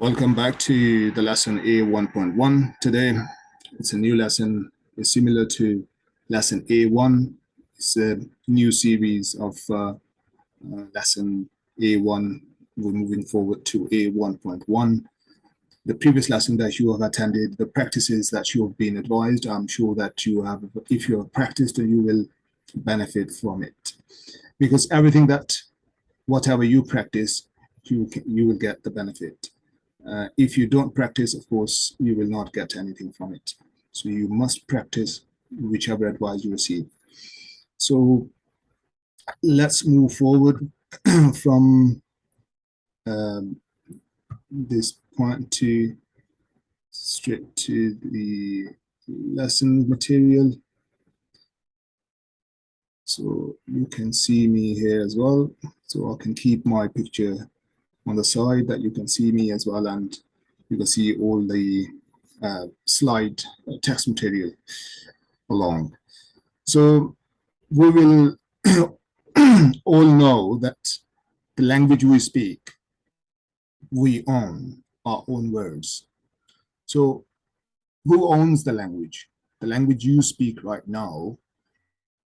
Welcome back to the lesson A1.1. Today, it's a new lesson. It's similar to lesson A1. It's a new series of uh, uh, lesson A1. We're moving forward to A1.1. The previous lesson that you have attended, the practices that you have been advised, I'm sure that you have, if you have practiced, you will benefit from it. Because everything that, whatever you practice, you, you will get the benefit. Uh, if you don't practice, of course, you will not get anything from it. So you must practice whichever advice you receive. So let's move forward from um, this point to straight to the lesson material. So you can see me here as well. So I can keep my picture on the side that you can see me as well and you can see all the uh, slide text material along. So we will all know that the language we speak, we own our own words. So who owns the language? The language you speak right now,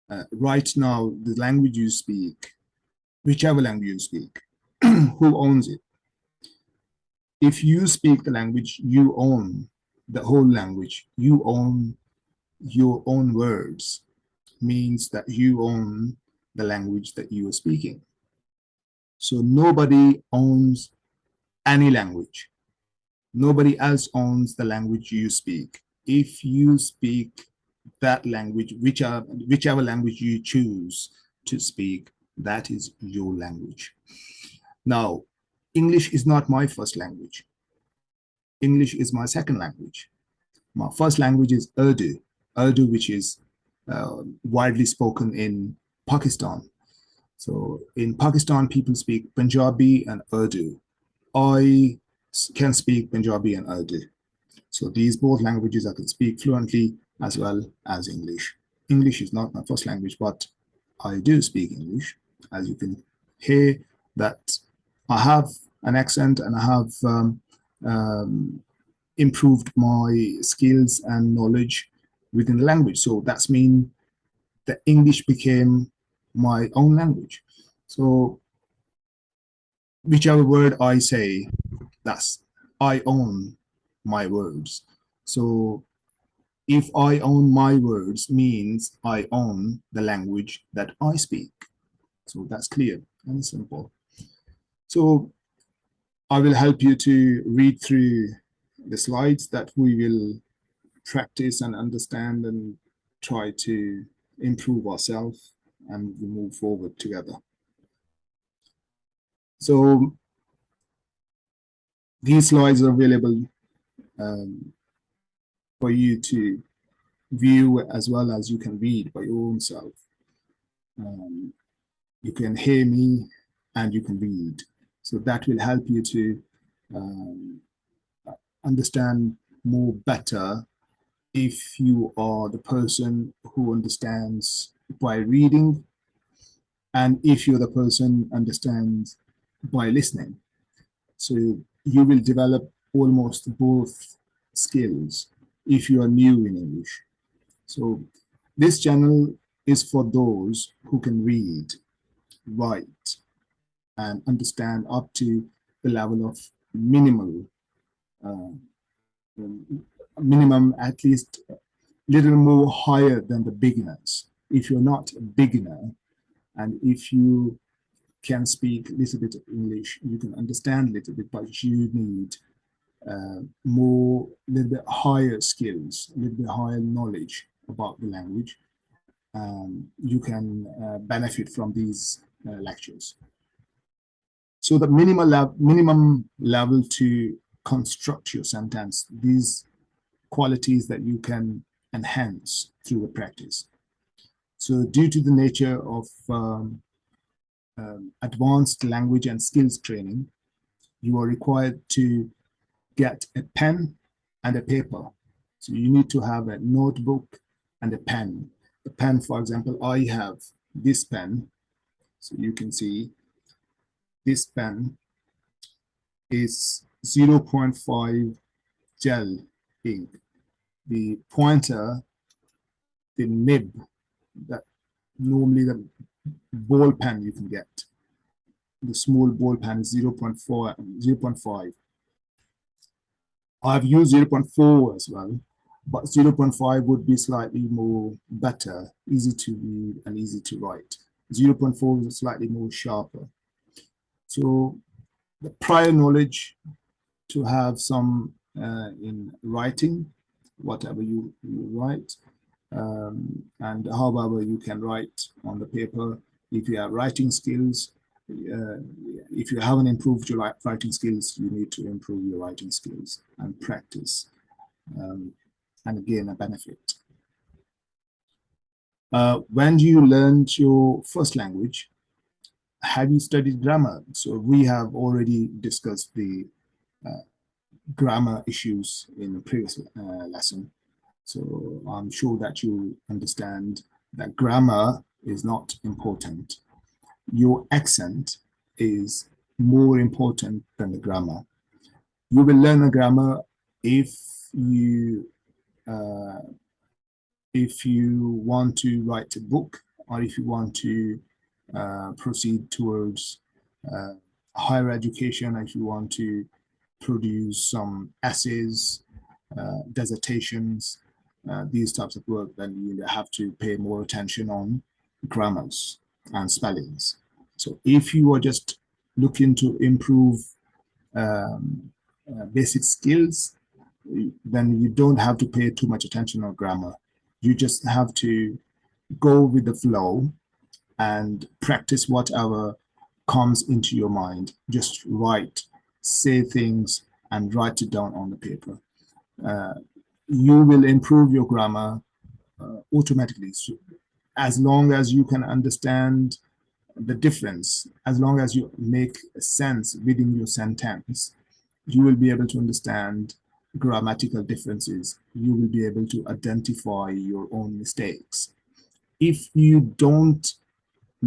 uh, right now, the language you speak, whichever language you speak, who owns it. If you speak the language, you own the whole language. You own your own words, means that you own the language that you are speaking. So nobody owns any language. Nobody else owns the language you speak. If you speak that language, whichever, whichever language you choose to speak, that is your language. Now, English is not my first language. English is my second language. My first language is Urdu, Urdu, which is uh, widely spoken in Pakistan. So in Pakistan, people speak Punjabi and Urdu. I can speak Punjabi and Urdu. So these both languages I can speak fluently as well as English. English is not my first language, but I do speak English. As you can hear that I have an accent and I have um, um, improved my skills and knowledge within the language. So that's mean that English became my own language. So whichever word I say, that's I own my words. So if I own my words means I own the language that I speak. So that's clear and simple. So I will help you to read through the slides that we will practice and understand and try to improve ourselves and we move forward together. So these slides are available um, for you to view as well as you can read by your own self. Um, you can hear me and you can read. So that will help you to um, understand more better if you are the person who understands by reading and if you're the person understands by listening. So you will develop almost both skills if you are new in English. So this channel is for those who can read, write, and understand up to the level of minimal, uh, minimum at least little more higher than the beginners. If you're not a beginner, and if you can speak a little bit of English, you can understand a little bit, but you need uh, more, a little bit higher skills, a little bit higher knowledge about the language. Um, you can uh, benefit from these uh, lectures. So the minimal minimum level to construct your sentence, these qualities that you can enhance through the practice. So due to the nature of um, um, advanced language and skills training, you are required to get a pen and a paper. So you need to have a notebook and a pen. The pen, for example, I have this pen. So you can see this pen is 0.5 gel ink. The pointer, the nib, that normally the ball pen you can get. The small ball pen is 0 0.4, 0 0.5. I've used 0 0.4 as well, but 0 0.5 would be slightly more better, easy to read and easy to write. 0 0.4 is slightly more sharper. So the prior knowledge to have some uh, in writing, whatever you, you write, um, and however you can write on the paper. If you have writing skills, uh, if you haven't improved your writing skills, you need to improve your writing skills and practice. Um, and again, a benefit. Uh, when you learned your first language, have you studied grammar? So we have already discussed the uh, grammar issues in the previous uh, lesson. So I'm sure that you understand that grammar is not important. Your accent is more important than the grammar. You will learn the grammar if you uh, if you want to write a book or if you want to proceed towards uh, higher education, if you want to produce some essays, uh, dissertations, uh, these types of work, then you have to pay more attention on grammars and spellings. So if you are just looking to improve um, uh, basic skills, then you don't have to pay too much attention on grammar. You just have to go with the flow and practice whatever comes into your mind. Just write, say things, and write it down on the paper. Uh, you will improve your grammar uh, automatically. So as long as you can understand the difference, as long as you make sense within your sentence, you will be able to understand grammatical differences. You will be able to identify your own mistakes. If you don't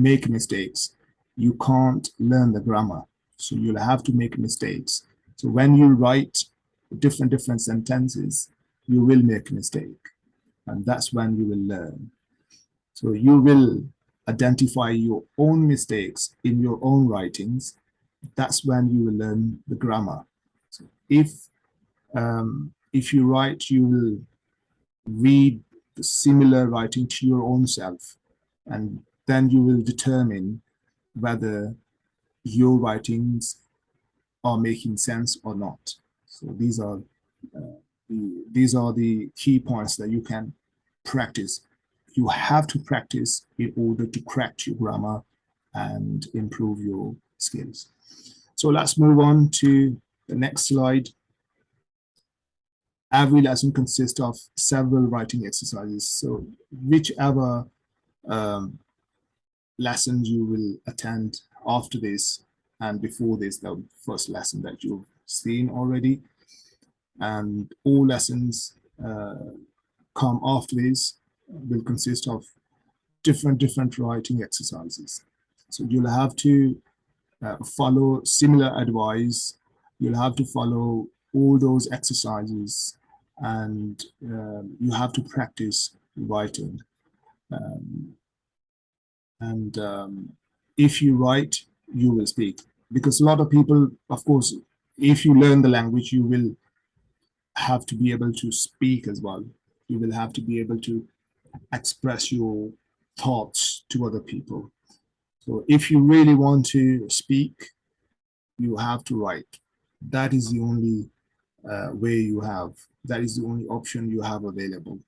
make mistakes, you can't learn the grammar. So you'll have to make mistakes. So when you write different different sentences, you will make a mistake. And that's when you will learn. So you will identify your own mistakes in your own writings. That's when you will learn the grammar. So if um, if you write, you will read similar writing to your own self, and then you will determine whether your writings are making sense or not. So these are uh, the, these are the key points that you can practice. You have to practice in order to correct your grammar and improve your skills. So let's move on to the next slide. Every lesson consists of several writing exercises. So whichever um, lessons you will attend after this and before this, the first lesson that you've seen already, and all lessons uh, come after this will consist of different different writing exercises. So you'll have to uh, follow similar advice. You'll have to follow all those exercises and um, you have to practice writing. Um, and um, if you write you will speak because a lot of people of course if you learn the language you will have to be able to speak as well. You will have to be able to express your thoughts to other people. So if you really want to speak, you have to write. That is the only uh, way you have. That is the only option you have available.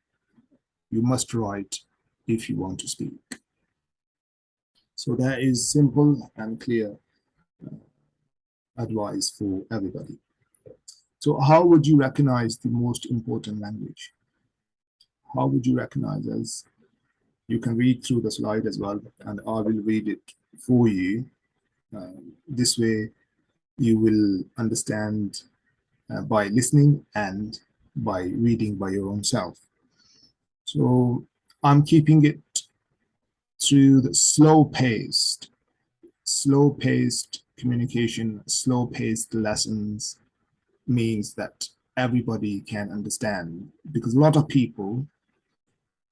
You must write if you want to speak. So that is simple and clear uh, advice for everybody. So how would you recognize the most important language? How would you recognize as you can read through the slide as well, and I will read it for you. Uh, this way, you will understand uh, by listening and by reading by your own self. So I'm keeping it to the slow-paced, slow-paced communication, slow-paced lessons, means that everybody can understand. Because a lot of people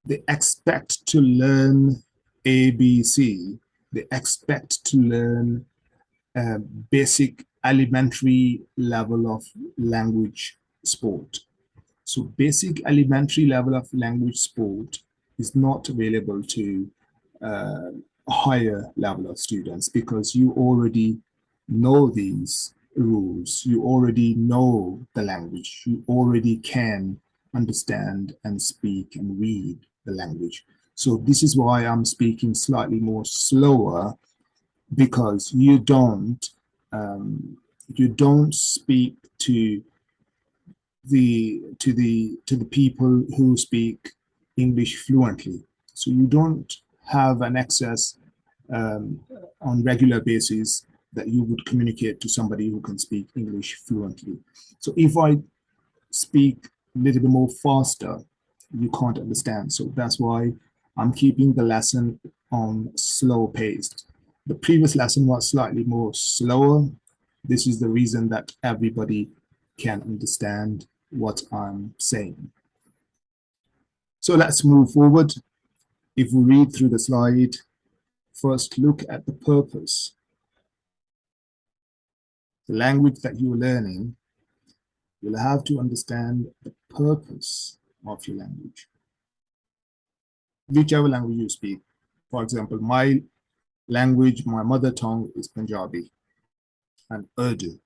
they expect to learn ABC they expect to learn basic elementary level of language sport. So basic elementary level of language sport is not available to uh, higher level of students because you already know these rules, you already know the language, you already can understand and speak and read the language. So this is why I'm speaking slightly more slower because you don't um, you don't speak to the to the to the people who speak English fluently. So you don't have an access um, on regular basis that you would communicate to somebody who can speak English fluently. So if I speak a little bit more faster, you can't understand. So that's why I'm keeping the lesson on slow paced. The previous lesson was slightly more slower. This is the reason that everybody can understand what I'm saying. So let's move forward. If we read through the slide, first look at the purpose. The language that you're learning, you'll have to understand the purpose of your language. Whichever language you speak. For example, my language, my mother tongue is Punjabi and Urdu.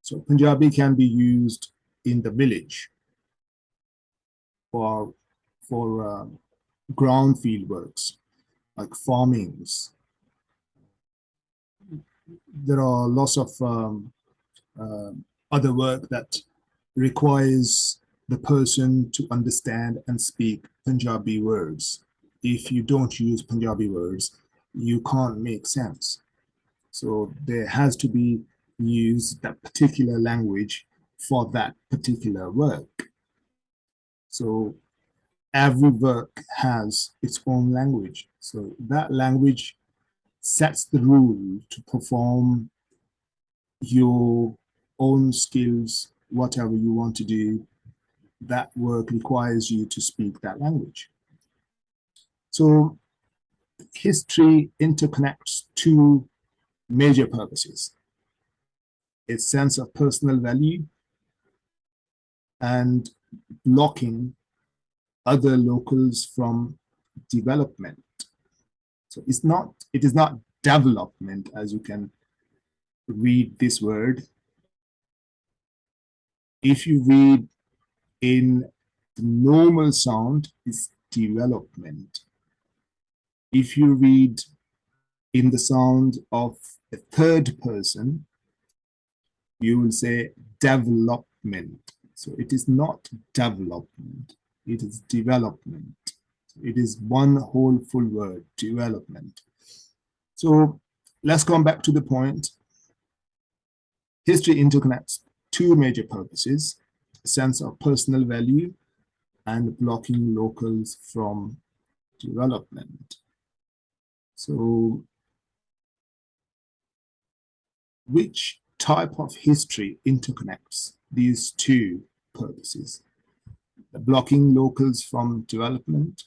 So Punjabi can be used in the village for, for uh, ground field works like farmings. There are lots of um, uh, other work that requires the person to understand and speak Punjabi words. If you don't use Punjabi words, you can't make sense. So there has to be used that particular language for that particular work. So every work has its own language. So that language sets the rule to perform your own skills, whatever you want to do, that work requires you to speak that language. So history interconnects two major purposes. Its sense of personal value and blocking other locals from development. So it's not, it is not development as you can read this word. If you read in the normal sound, it's development. If you read in the sound of a third person, you will say development. So it is not development it is development. It is one whole full word, development. So let's come back to the point. History interconnects two major purposes, a sense of personal value and blocking locals from development. So which type of history interconnects these two purposes? Blocking locals from development,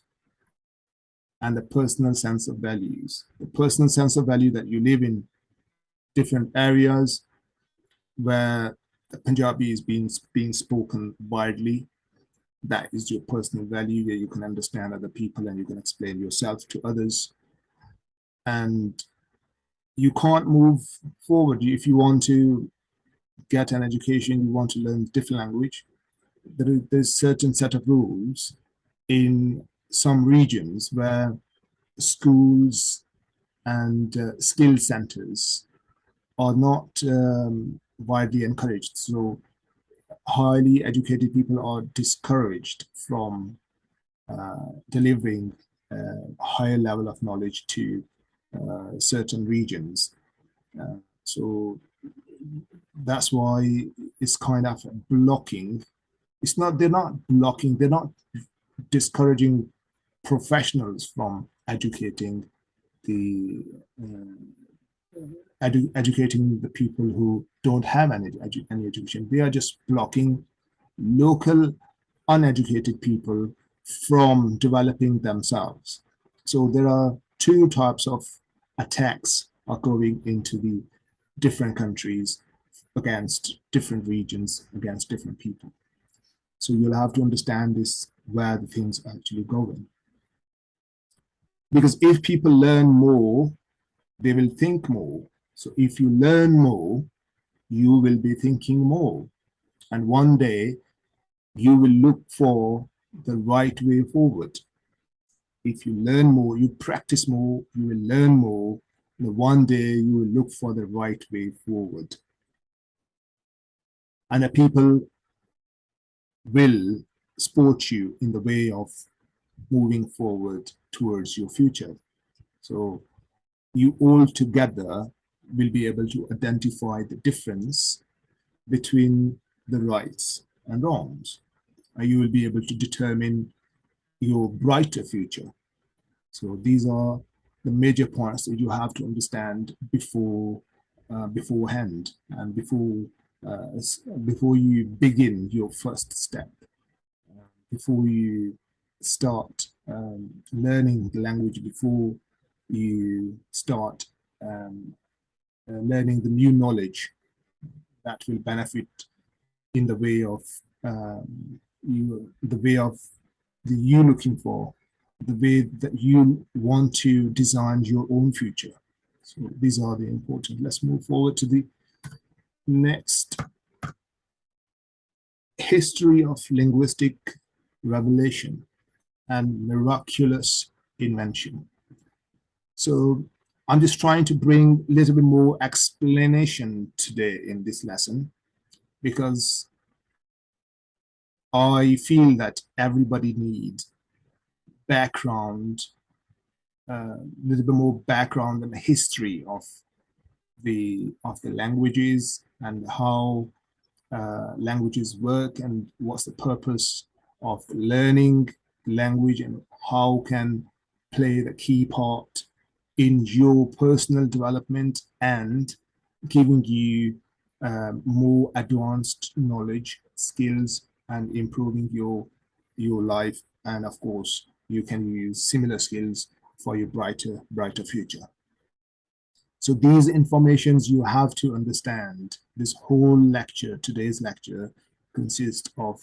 and the personal sense of values. The personal sense of value that you live in different areas where the Punjabi is being, being spoken widely. That is your personal value where you can understand other people and you can explain yourself to others. And you can't move forward if you want to get an education, you want to learn different language, there is there's certain set of rules in some regions where schools and uh, skill centers are not um, widely encouraged. So highly educated people are discouraged from uh, delivering a higher level of knowledge to uh, certain regions. Uh, so that's why it's kind of blocking it's not they're not blocking they're not discouraging professionals from educating the uh, edu educating the people who don't have any, edu any education. They are just blocking local uneducated people from developing themselves. So there are two types of attacks occurring into the different countries against different regions, against different people. So you'll have to understand this, where the things are actually going. Because if people learn more, they will think more. So if you learn more, you will be thinking more. And one day you will look for the right way forward. If you learn more, you practice more, you will learn more, and one day you will look for the right way forward. And the people will support you in the way of moving forward towards your future. So you all together will be able to identify the difference between the rights and wrongs. And you will be able to determine your brighter future. So these are the major points that you have to understand before uh, beforehand and before uh, before you begin your first step, uh, before you start um, learning the language, before you start um, uh, learning the new knowledge that will benefit in the way of um, you, the way of the you looking for, the way that you want to design your own future. So these are the important. Let's move forward to the next history of linguistic revelation and miraculous invention. So I'm just trying to bring a little bit more explanation today in this lesson because I feel that everybody needs background, a uh, little bit more background and history of the of the languages and how uh, languages work and what's the purpose of learning language and how can play the key part in your personal development and giving you um, more advanced knowledge, skills, and improving your your life. And of course, you can use similar skills for your brighter, brighter future. So these informations you have to understand. This whole lecture, today's lecture, consists of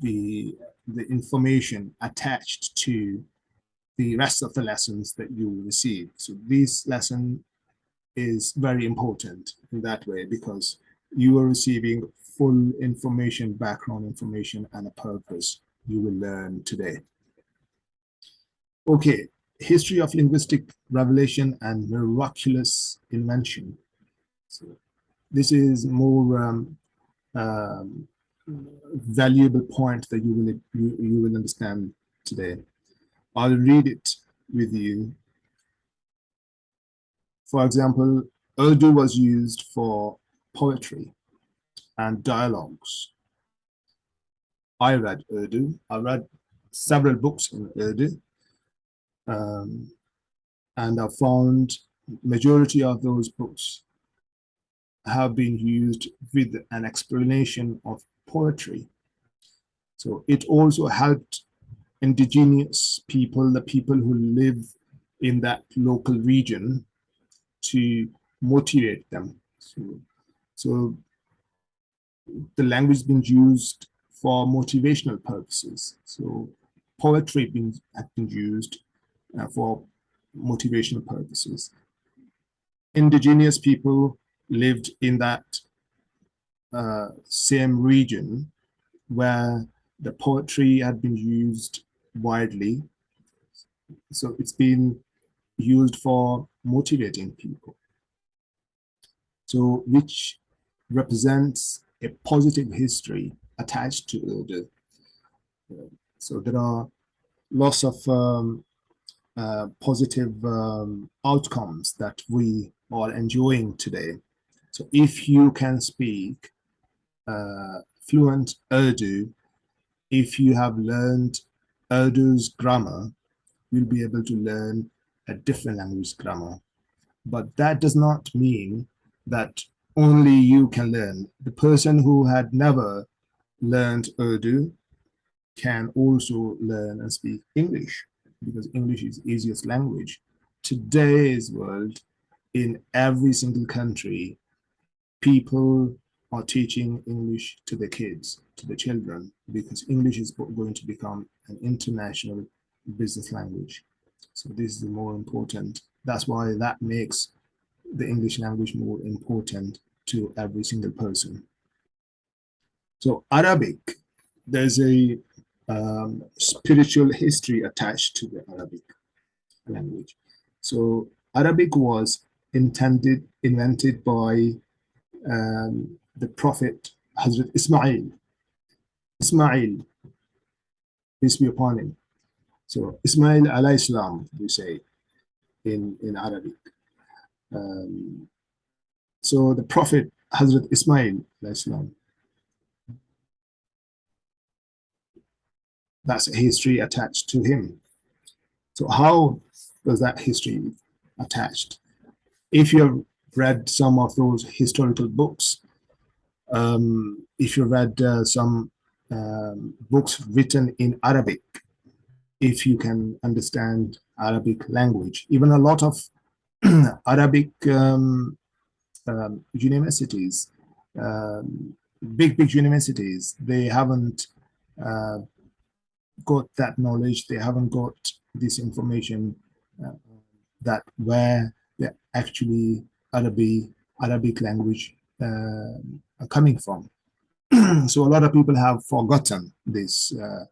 the, the information attached to the rest of the lessons that you will receive. So this lesson is very important in that way because you are receiving full information, background information, and a purpose you will learn today. Okay, history of linguistic revelation and miraculous invention. So this is more um, um, valuable point that you will you, you will understand today. I'll read it with you. For example, Urdu was used for poetry and dialogues. I read Urdu. I read several books in Urdu. Um, and I found majority of those books have been used with an explanation of poetry. So it also helped indigenous people, the people who live in that local region to motivate them. So, so the language being used for motivational purposes. So poetry being, been used for motivational purposes. Indigenous people lived in that uh, same region where the poetry had been used widely. So it's been used for motivating people. So which represents a positive history attached to Urdu. So there are lots of um, uh, positive um, outcomes that we are enjoying today. So if you can speak uh, fluent Urdu, if you have learned Urdu's grammar, you'll be able to learn a different language grammar. but that does not mean that only you can learn. The person who had never learned Urdu can also learn and speak English because English is easiest language. Today's world, in every single country, people are teaching English to the kids, to the children, because English is going to become an international business language. So this is the more important. That's why that makes the English language more important to every single person. So Arabic, there's a um, spiritual history attached to the Arabic language. So Arabic was intended, invented by um, the Prophet Hazrat Ismail. Ismail, peace be upon him. So Ismail alayhi Islam, we say in, in Arabic. Um, so the Prophet Hazrat Ismail alayhi salam, that's a history attached to him. So how does that history attached? If you have read some of those historical books, um, if you've read uh, some um, books written in Arabic, if you can understand Arabic language, even a lot of Arabic um, um, universities, um, big, big universities, they haven't uh, got that knowledge, they haven't got this information uh, that where the actually Arabic, Arabic language uh, coming from. so a lot of people have forgotten this uh,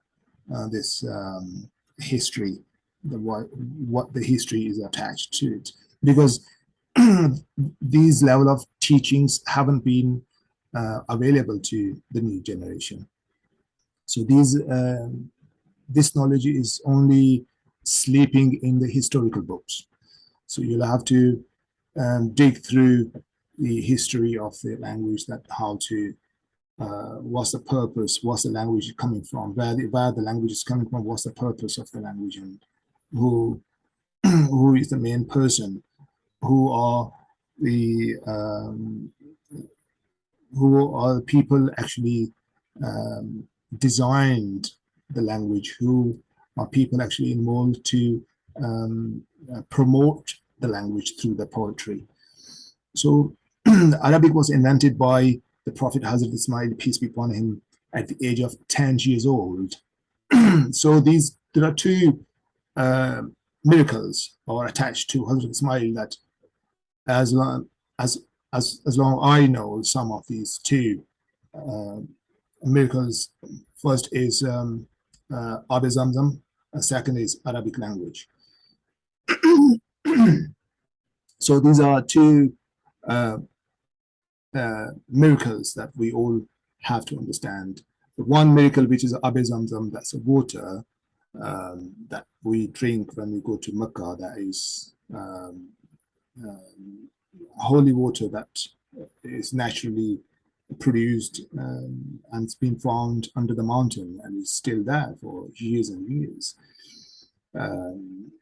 uh, this um, history, the what, what the history is attached to it, because these level of teachings haven't been uh, available to the new generation. So these this knowledge is only sleeping in the historical books. So you'll have to um, dig through the history of the language, that how to, uh, what's the purpose, what's the language coming from, where the, where the language is coming from, what's the purpose of the language, and who, who is the main person, who are the, um, who are the people actually um, designed the language, who are people actually involved to um, uh, promote the language through the poetry. So Arabic was invented by the Prophet Hazrat Ismail, peace be upon him, at the age of 10 years old. so these there are two uh, miracles are attached to Hazrat Ismail that as long as as as long I know some of these two uh, miracles. First is um, uh, Zamzam, and second is Arabic language. so these are two uh, uh, miracles that we all have to understand. The one miracle, which is Abe Zamzam, that's a water um, that we drink when we go to Mecca, that is um, um, holy water that is naturally produced um, and it's been found under the mountain and is still there for years and years. Um,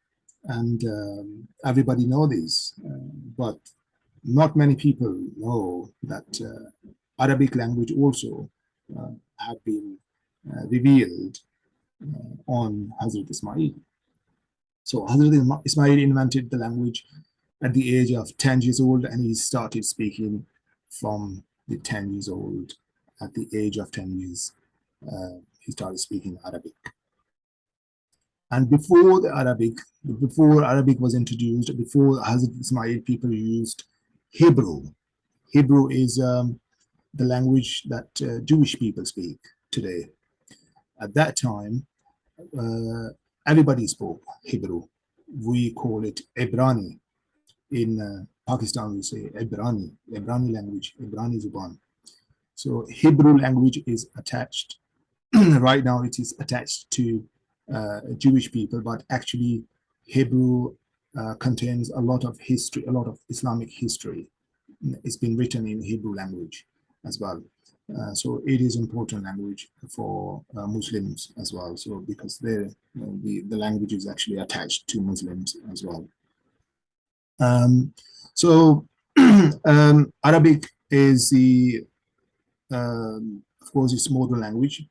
and um, everybody know this, uh, but not many people know that uh, Arabic language also uh, have been uh, revealed uh, on Hazrat Ismail. So Hazrat Ismail invented the language at the age of 10 years old and he started speaking from the 10 years old, at the age of 10 years, uh, he started speaking Arabic. And before the Arabic, before Arabic was introduced, before Hazrat Ismail, people used Hebrew. Hebrew is um, the language that uh, Jewish people speak today. At that time, uh, everybody spoke Hebrew. We call it Ebrani in uh, Pakistan, we say Ibrani, Ibrani language, Ibrani Zuban. So Hebrew language is attached, right now it is attached to uh, Jewish people, but actually Hebrew uh, contains a lot of history, a lot of Islamic history. It's been written in Hebrew language as well. Uh, so it is important language for uh, Muslims as well. So because the, the, the language is actually attached to Muslims as well. Um, So um, Arabic is the, um, of course, it's modern language.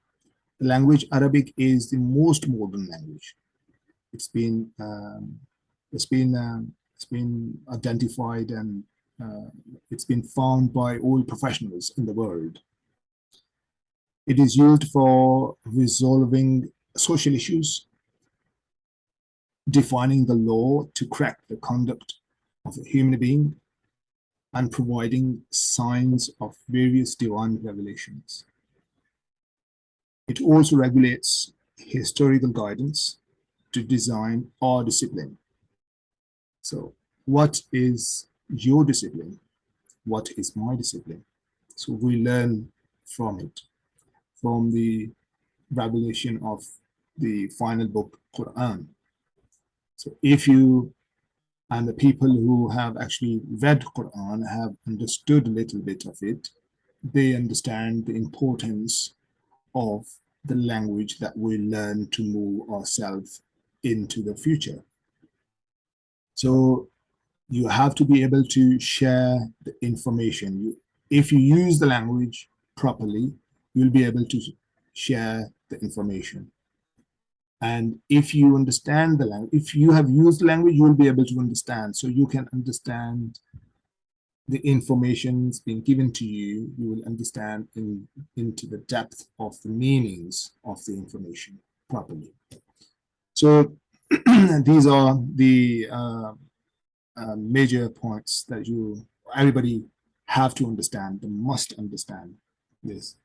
The language Arabic is the most modern language. It's been um, it's been um, it's been identified and uh, it's been found by all professionals in the world. It is used for resolving social issues, defining the law to correct the conduct of a human being, and providing signs of various divine revelations. It also regulates historical guidance to design our discipline. So what is your discipline? What is my discipline? So we learn from it, from the revelation of the final book, Quran. So if you and the people who have actually read Quran have understood a little bit of it, they understand the importance of the language that we learn to move ourselves into the future. So you have to be able to share the information. You, if you use the language properly, you'll be able to share the information. And if you understand the language, if you have used language, you will be able to understand. So you can understand the information being given to you, you will understand in, into the depth of the meanings of the information properly. So these are the uh, uh, major points that you everybody have to understand, they must understand this,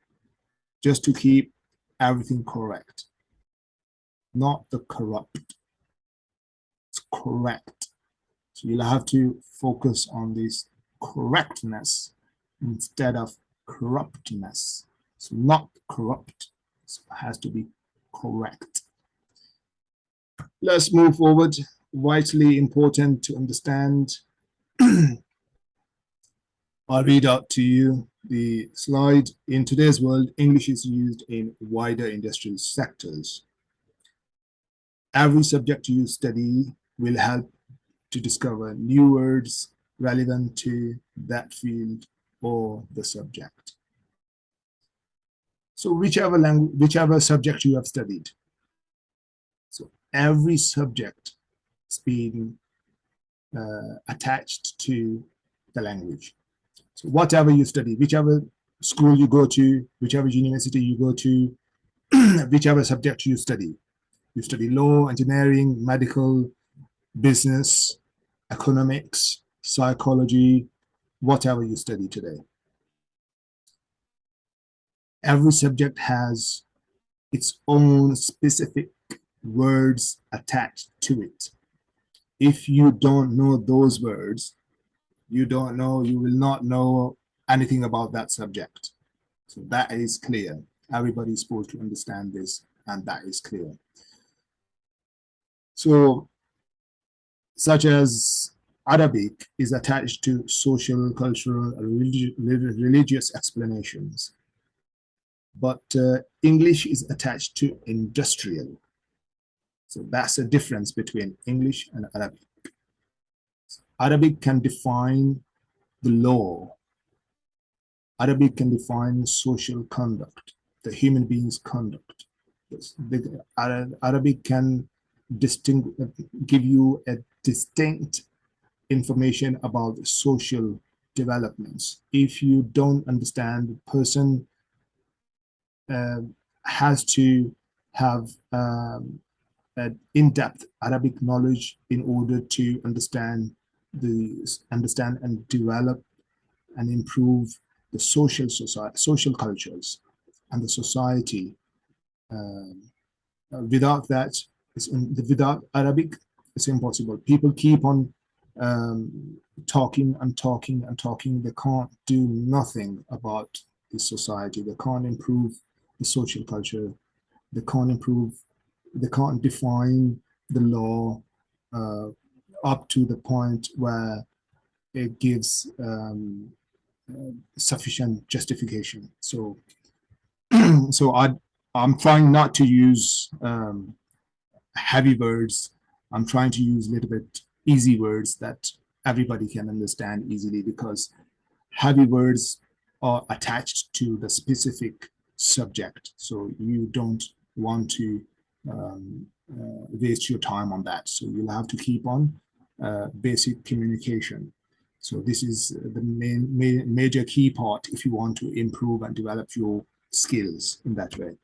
just to keep everything correct, not the corrupt. It's correct. So you'll have to focus on this correctness instead of corruptness. So not corrupt, so it has to be correct. Let's move forward. Vitally important to understand. I'll read out to you the slide. In today's world, English is used in wider industrial sectors. Every subject you study will help to discover new words relevant to that field or the subject. So whichever language, whichever subject you have studied. So every subject is being uh, attached to the language. So whatever you study, whichever school you go to, whichever university you go to, whichever subject you study. You study law, engineering, medical, business, economics, psychology, whatever you study today. Every subject has its own specific words attached to it. If you don't know those words, you don't know, you will not know anything about that subject. So that is clear. Everybody is supposed to understand this, and that is clear. So, such as Arabic is attached to social, cultural, religi religious explanations. But uh, English is attached to industrial. So that's a difference between English and Arabic. Arabic can define the law. Arabic can define social conduct, the human being's conduct. The Arabic can distinct, give you a distinct information about social developments. If you don't understand, the person uh, has to have um, in-depth Arabic knowledge in order to understand the understand and develop and improve the social society, social cultures and the society. Um, without that, in, without Arabic, it's impossible. People keep on um, talking and talking and talking. They can't do nothing about the society. They can't improve the social culture. They can't improve, they can't define the law uh, up to the point where it gives um, uh, sufficient justification. So, so I, I'm trying not to use um, heavy words. I'm trying to use a little bit easy words that everybody can understand easily because heavy words are attached to the specific subject. So you don't want to um, uh, waste your time on that. So you'll have to keep on uh, basic communication. So this is the main, main major key part if you want to improve and develop your skills in that way.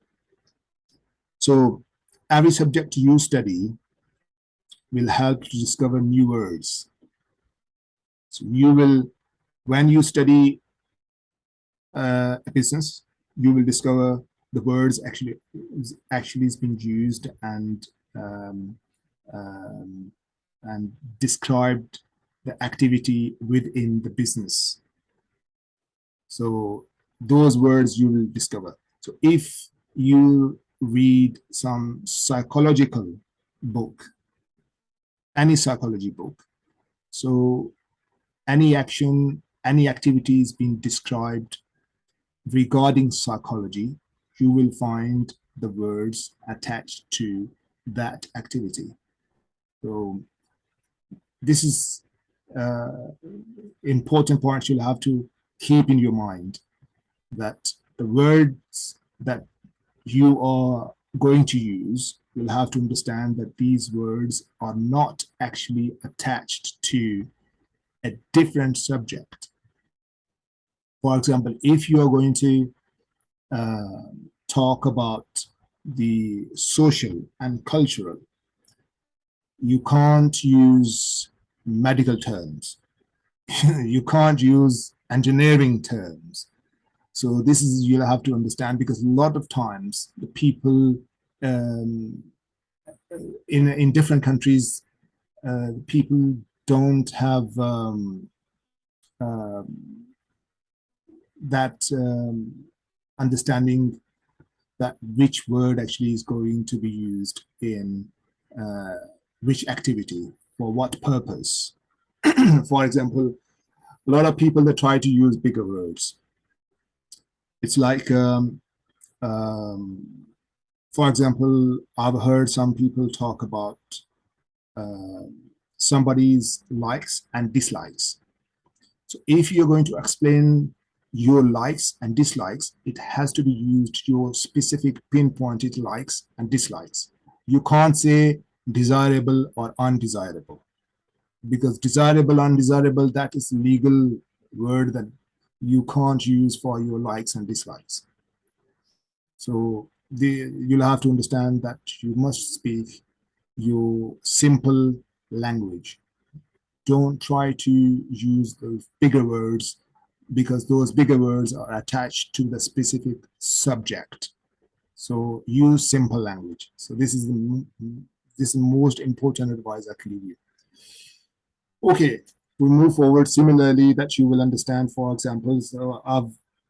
So every subject you study will help to discover new words. So you will, when you study uh, a business, you will discover the words actually actually has been used and um, um, and described the activity within the business. So those words you will discover. So if you read some psychological book, any psychology book, so any action, any activity is being described regarding psychology, you will find the words attached to that activity. So this is uh, important point you'll have to keep in your mind that the words that you are going to use, you'll have to understand that these words are not actually attached to a different subject. For example, if you are going to uh, talk about the social and cultural, you can't use medical terms. you can't use engineering terms. So this is you'll have to understand because a lot of times the people um, in in different countries, uh, people don't have um, uh, that um, understanding that which word actually is going to be used in uh, which activity for what purpose. for example, a lot of people that try to use bigger words. It's like, um, um, for example, I've heard some people talk about uh, somebody's likes and dislikes. So if you're going to explain your likes and dislikes, it has to be used your specific pinpointed likes and dislikes. You can't say desirable or undesirable because desirable undesirable that is legal word that you can't use for your likes and dislikes. So the, you'll have to understand that you must speak your simple language. Don't try to use those bigger words because those bigger words are attached to the specific subject. So use simple language. So this is the this is the most important advice I can give you. Okay, we move forward similarly that you will understand, for example, so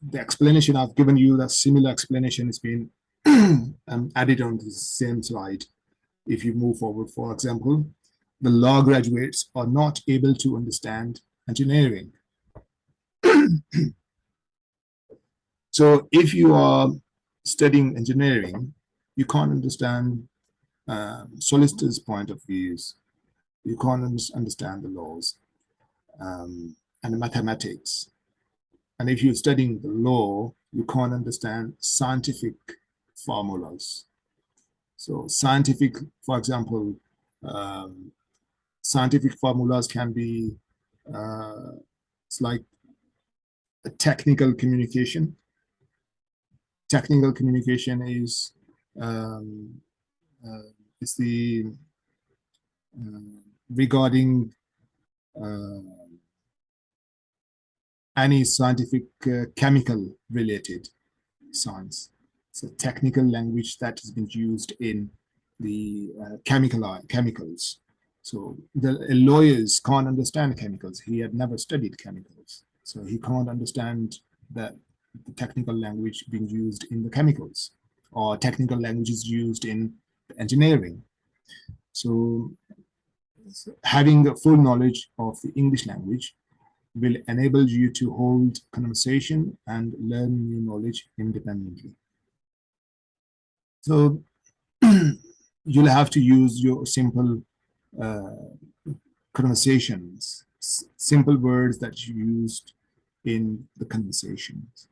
the explanation I've given you, that similar explanation has been um, added on the same slide. If you move forward, for example, the law graduates are not able to understand engineering. so if you are studying engineering, you can't understand um, solicitor's point of views, you can't understand the laws um, and mathematics. And if you're studying the law, you can't understand scientific formulas. So scientific, for example, um, scientific formulas can be, uh, it's like a technical communication. Technical communication is um, uh, the uh, regarding uh, any scientific uh, chemical related science. It's a technical language that has been used in the uh, chemical uh, chemicals. So the uh, lawyers can't understand chemicals. He had never studied chemicals. So he can't understand that the technical language being used in the chemicals or technical languages used in engineering. So having a full knowledge of the English language will enable you to hold conversation and learn new knowledge independently. So you'll have to use your simple uh, conversations, simple words that you used in the conversations.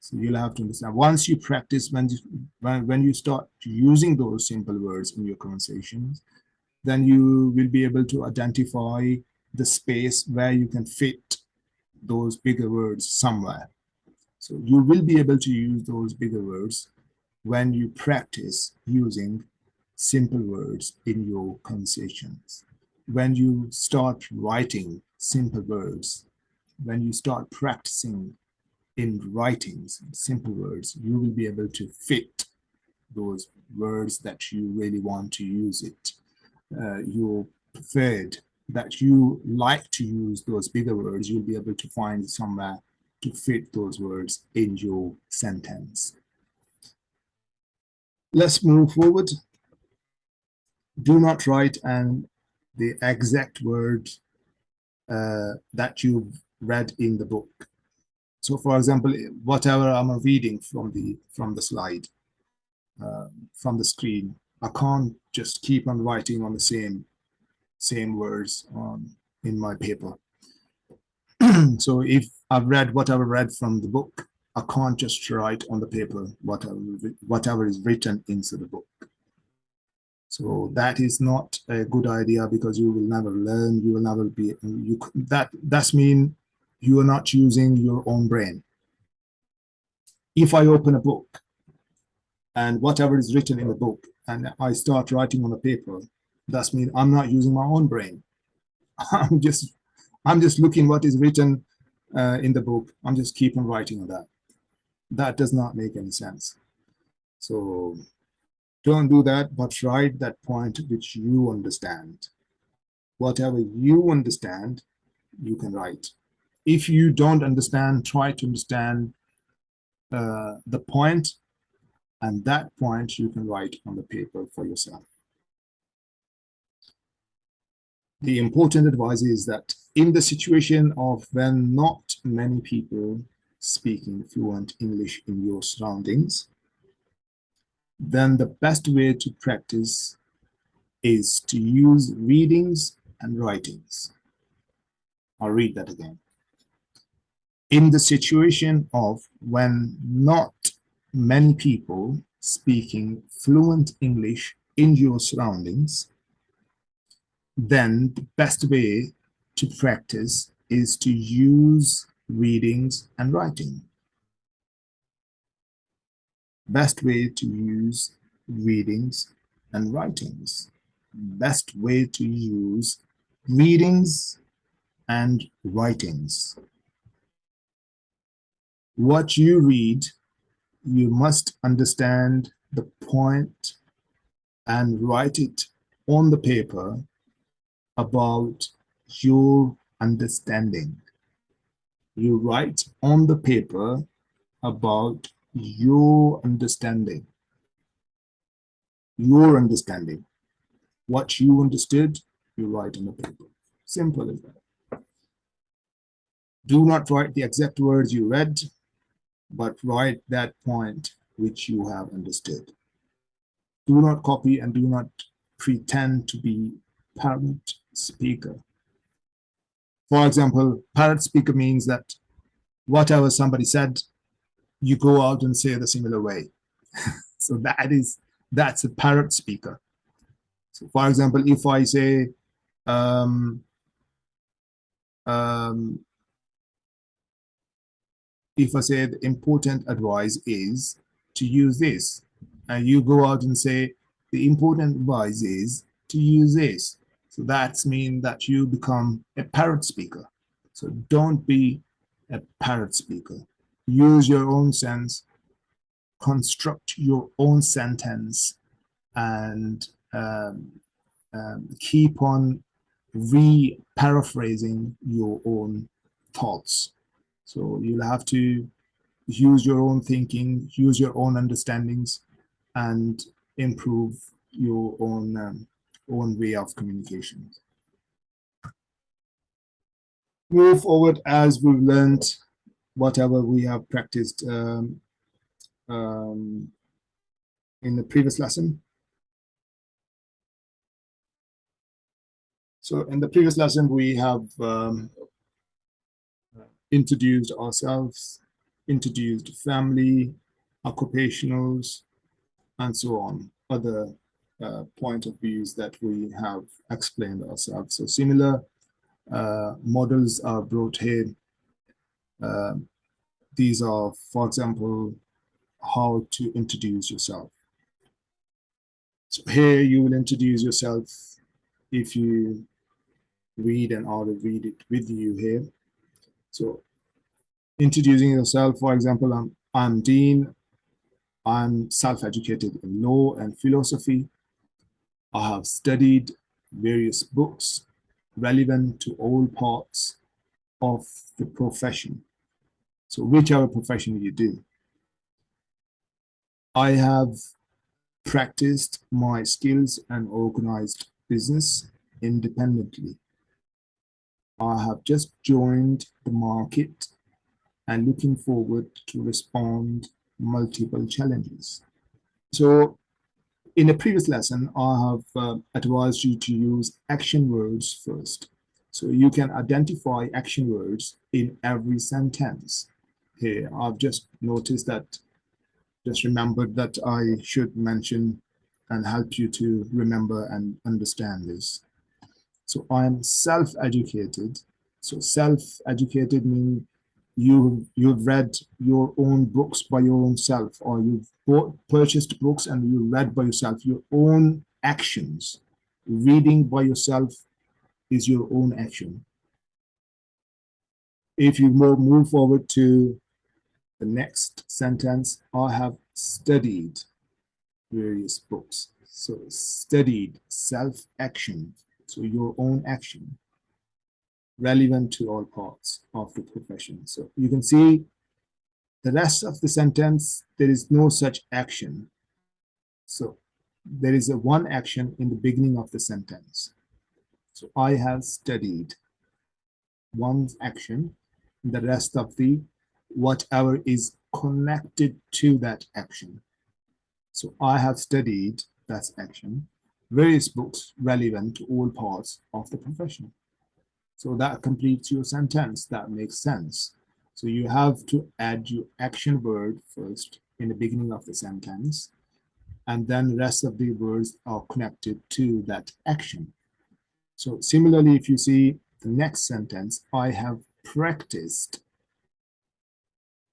So you'll have to understand, once you practice, when you, when, when you start using those simple words in your conversations, then you will be able to identify the space where you can fit those bigger words somewhere. So you will be able to use those bigger words when you practice using simple words in your conversations. When you start writing simple words, when you start practicing in writings, simple words, you will be able to fit those words that you really want to use it. Uh, your preferred that you like to use those bigger words, you'll be able to find somewhere to fit those words in your sentence. Let's move forward. Do not write and the exact word uh, that you've read in the book. So for example, whatever I'm reading from the from the slide, uh, from the screen, I can't just keep on writing on the same same words um, in my paper. so if I've read what I've read from the book, I can't just write on the paper whatever, whatever is written into the book. So that is not a good idea because you will never learn, you will never be, you that that's mean you are not using your own brain. If I open a book and whatever is written in the book and I start writing on the paper, that's mean I'm not using my own brain. I'm just I'm just looking what is written uh, in the book. I'm just keep on writing on that. That does not make any sense. So don't do that, but write that point which you understand. Whatever you understand, you can write. If you don't understand, try to understand uh, the point, and that point you can write on the paper for yourself the important advice is that in the situation of when not many people speaking fluent English in your surroundings, then the best way to practice is to use readings and writings. I'll read that again. In the situation of when not many people speaking fluent English in your surroundings, then the best way to practice is to use readings and writing. Best way to use readings and writings. Best way to use readings and writings. What you read, you must understand the point and write it on the paper about your understanding. You write on the paper about your understanding. Your understanding. What you understood, you write on the paper. Simple as that. Do not write the exact words you read, but write that point which you have understood. Do not copy and do not pretend to be parent speaker. For example, parrot speaker means that whatever somebody said, you go out and say the similar way. so that is, that's a parrot speaker. So for example, if I say, um, um, if I say the important advice is to use this, and you go out and say, the important advice is to use this. So that's mean that you become a parrot speaker. So don't be a parrot speaker. Use your own sense, construct your own sentence, and um, um, keep on re-paraphrasing your own thoughts. So you'll have to use your own thinking, use your own understandings, and improve your own um, own way of communication. Move forward as we've learned whatever we have practiced um, um, in the previous lesson. So in the previous lesson, we have um, introduced ourselves, introduced family, occupationals, and so on, other uh, point of views that we have explained ourselves. So similar uh, models are brought here. Uh, these are, for example, how to introduce yourself. So here you will introduce yourself if you read and I will read it with you here. So introducing yourself, for example, I'm, I'm Dean. I'm self-educated in law and philosophy. I have studied various books relevant to all parts of the profession. So whichever profession you do. I have practiced my skills and organized business independently. I have just joined the market and looking forward to respond multiple challenges. So in a previous lesson, I have uh, advised you to use action words first. So you can identify action words in every sentence. Here, I've just noticed that, just remembered that I should mention and help you to remember and understand this. So I'm self-educated. So self-educated means you you've read your own books by your own self, or you've bought, purchased books and you read by yourself. Your own actions, reading by yourself, is your own action. If you move forward to the next sentence, I have studied various books. So studied self-action so your own action relevant to all parts of the profession. So you can see the rest of the sentence, there is no such action. So there is a one action in the beginning of the sentence. So I have studied one action, the rest of the whatever is connected to that action. So I have studied that action various books relevant to all parts of the profession. So that completes your sentence. That makes sense. So you have to add your action word first in the beginning of the sentence, and then the rest of the words are connected to that action. So similarly, if you see the next sentence, I have practiced.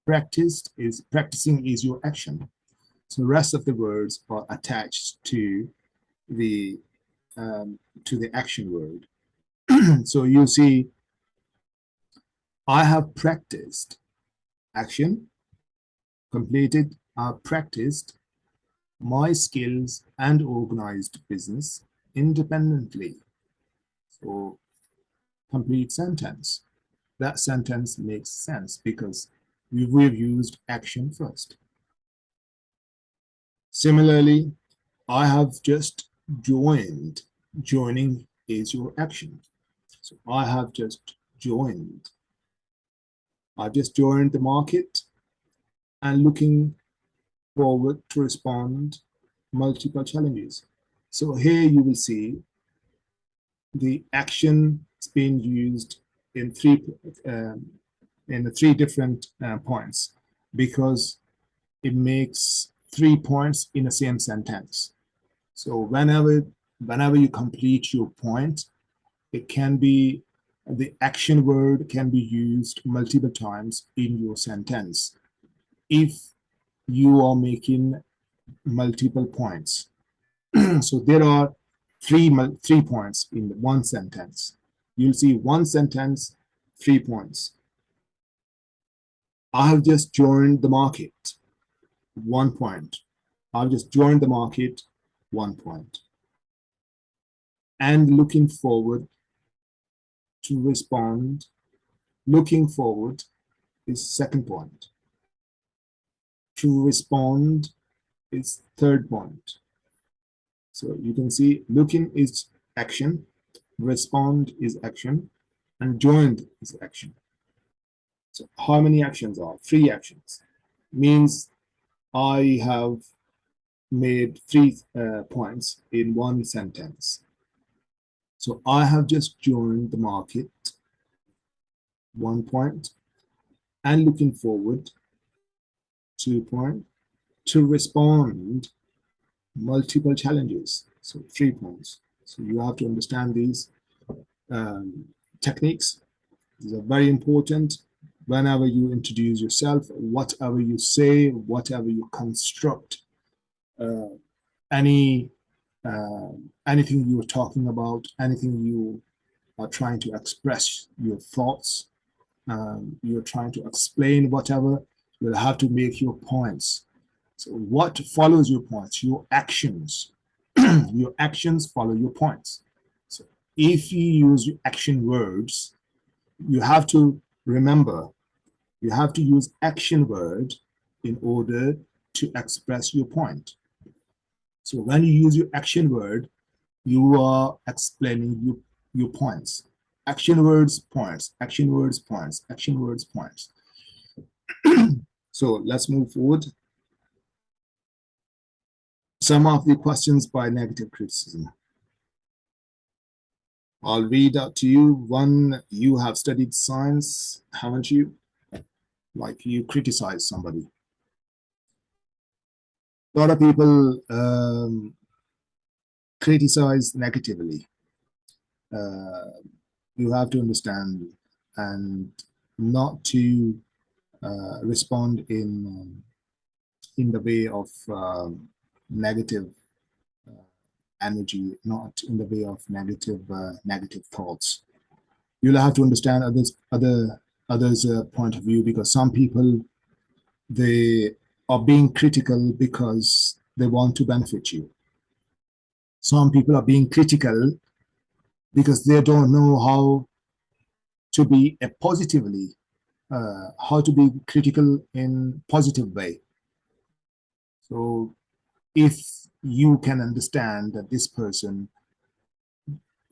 Practiced is practicing is your action. So the rest of the words are attached to the um, to the action word. so you see, I have practiced action, completed, I practiced my skills and organized business independently. So complete sentence. That sentence makes sense because we've used action first. Similarly, I have just joined. Joining is your action. So I have just joined. I've just joined the market and looking forward to respond multiple challenges. So here you will see the action is being used in three um, in the three different uh, points because it makes three points in the same sentence. So whenever, whenever you complete your point, it can be, the action word can be used multiple times in your sentence. If you are making multiple points. so there are three, three points in one sentence. You'll see one sentence, three points. I have just joined the market, one point. I've just joined the market, one point. And looking forward to respond, looking forward is second point. To respond is third point. So you can see looking is action, respond is action, and joined is action. So how many actions are? Three actions. Means I have made three uh, points in one sentence. So I have just joined the market, one point, and looking forward, two point, to respond multiple challenges, so three points. So you have to understand these um, techniques. These are very important whenever you introduce yourself, whatever you say, whatever you construct, uh, any uh, anything you're talking about, anything you are trying to express your thoughts, um, you're trying to explain whatever, you'll have to make your points. So what follows your points? Your actions. your actions follow your points. So if you use action words, you have to remember, you have to use action word in order to express your point. So when you use your action word, you are explaining your, your points. Action words, points, action words, points, action words, points. so let's move forward. Some of the questions by negative criticism. I'll read out to you. One, you have studied science, haven't you? Like you criticize somebody a lot of people um, criticize negatively. Uh, you have to understand and not to uh, respond in um, in the way of um, negative uh, energy, not in the way of negative uh, negative thoughts. You'll have to understand others other others' uh, point of view because some people they are being critical because they want to benefit you. Some people are being critical because they don't know how to be a positively, uh, how to be critical in positive way. So if you can understand that this person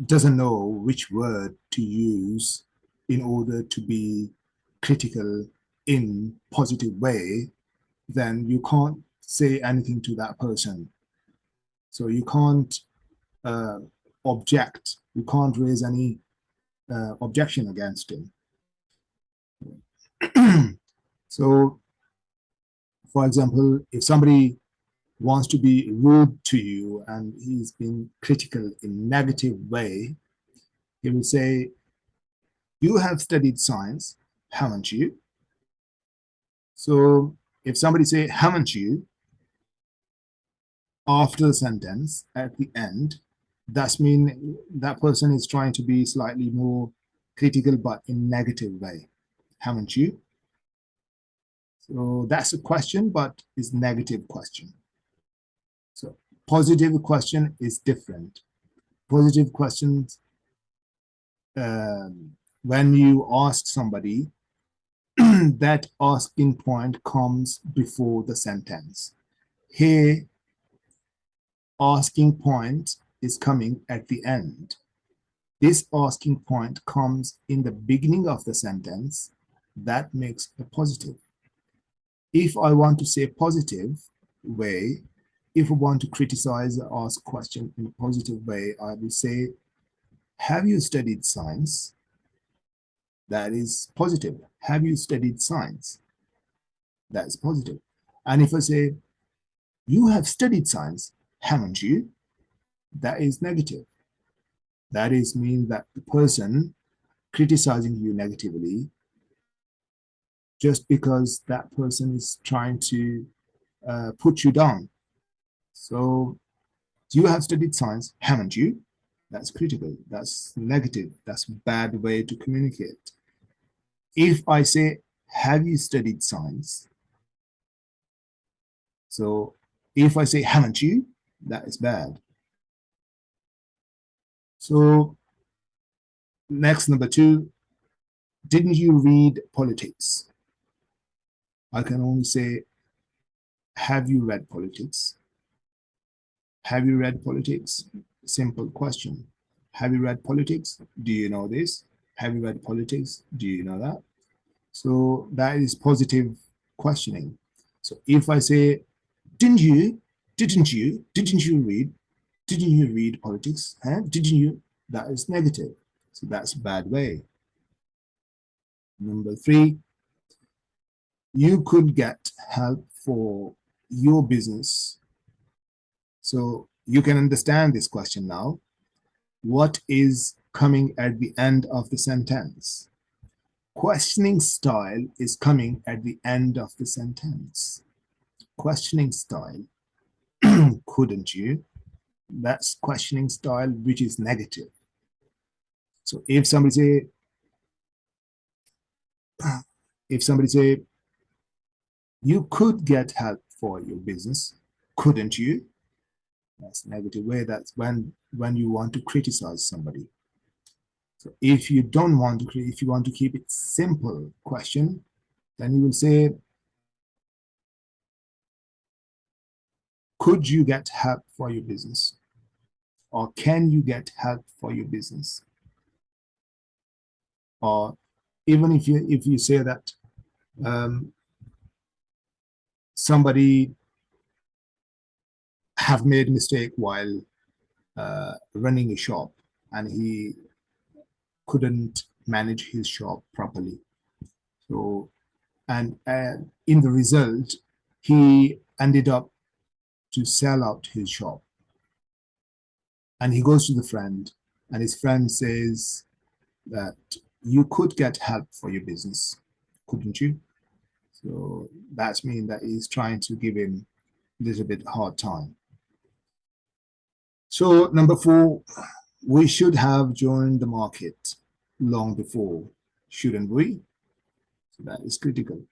doesn't know which word to use in order to be critical in positive way, then you can't say anything to that person. So you can't uh, object, you can't raise any uh, objection against him. so, for example, if somebody wants to be rude to you and he's been critical in negative way, he will say, you have studied science, haven't you? So if somebody say, haven't you, after the sentence at the end, that's mean that person is trying to be slightly more critical, but in negative way. Haven't you? So that's a question, but it's negative question. So positive question is different. Positive questions, um, when you ask somebody, that asking point comes before the sentence. Here, asking point is coming at the end. This asking point comes in the beginning of the sentence. That makes a positive. If I want to say positive way, if I want to criticize or ask question in a positive way, I will say, have you studied science? That is positive. Have you studied science? That is positive. And if I say, you have studied science, haven't you? That is negative. That is mean that the person criticizing you negatively just because that person is trying to uh, put you down. So you have studied science, haven't you? That's critical. That's negative. That's bad way to communicate. If I say, have you studied science? So if I say, haven't you? That is bad. So next, number two, didn't you read politics? I can only say, have you read politics? Have you read politics? Simple question. Have you read politics? Do you know this? Have you read politics? Do you know that? So that is positive questioning. So if I say, didn't you, didn't you, didn't you read, didn't you read politics? Huh? Didn't you? that is negative. So that's a bad way. Number three, you could get help for your business. So you can understand this question now. What is coming at the end of the sentence? Questioning style is coming at the end of the sentence. Questioning style, couldn't you? That's questioning style, which is negative. So if somebody say, if somebody say, you could get help for your business, couldn't you? That's negative way. That's when when you want to criticize somebody. So if you don't want to, if you want to keep it simple question, then you will say, could you get help for your business? Or can you get help for your business? Or even if you if you say that um, somebody have made a mistake while uh, running a shop and he couldn't manage his shop properly. So, and uh, in the result, he ended up to sell out his shop. And he goes to the friend and his friend says that you could get help for your business, couldn't you? So that's mean that he's trying to give him a little bit hard time. So number four, we should have joined the market long before, shouldn't we? So that is critical.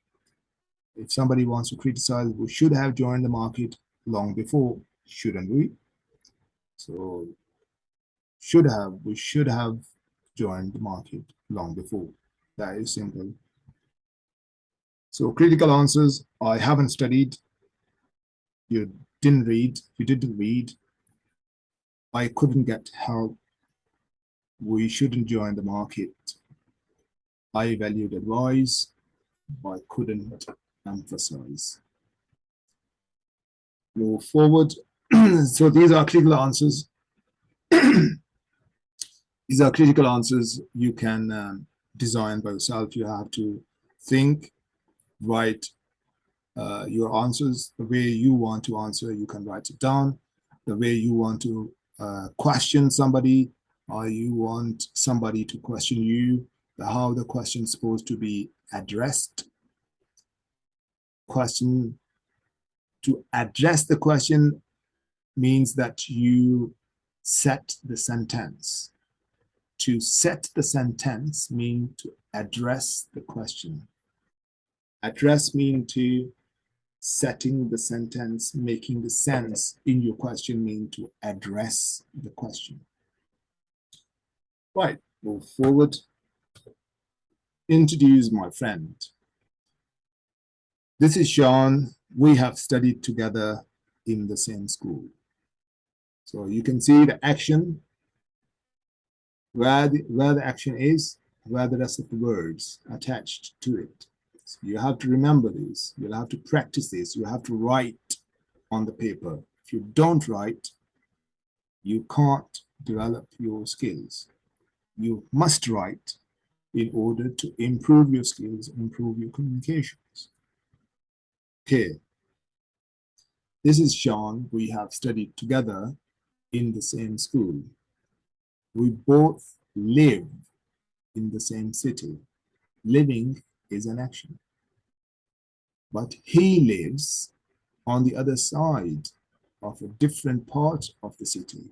If somebody wants to criticize, we should have joined the market long before, shouldn't we? So should have, we should have joined the market long before. That is simple. So critical answers, I haven't studied. You didn't read, you didn't read. I couldn't get help. We shouldn't join the market. I valued advice, I couldn't emphasize. Move forward. so these are critical answers. these are critical answers you can um, design by yourself. You have to think write uh, your answers the way you want to answer. You can write it down the way you want to uh, question somebody or you want somebody to question you, how the question is supposed to be addressed. Question to address the question means that you set the sentence. To set the sentence means to address the question. Address mean to setting the sentence, making the sense in your question mean to address the question. Right, move forward. Introduce my friend. This is Sean. We have studied together in the same school. So you can see the action, where the, where the action is, where the rest of the words attached to it. You have to remember this. You'll have to practice this. You have to write on the paper. If you don't write, you can't develop your skills. You must write in order to improve your skills, improve your communications. Okay. This is Sean. We have studied together in the same school. We both live in the same city. Living is an action. But he lives on the other side of a different part of the city.